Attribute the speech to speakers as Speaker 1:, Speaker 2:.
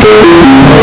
Speaker 1: Quick!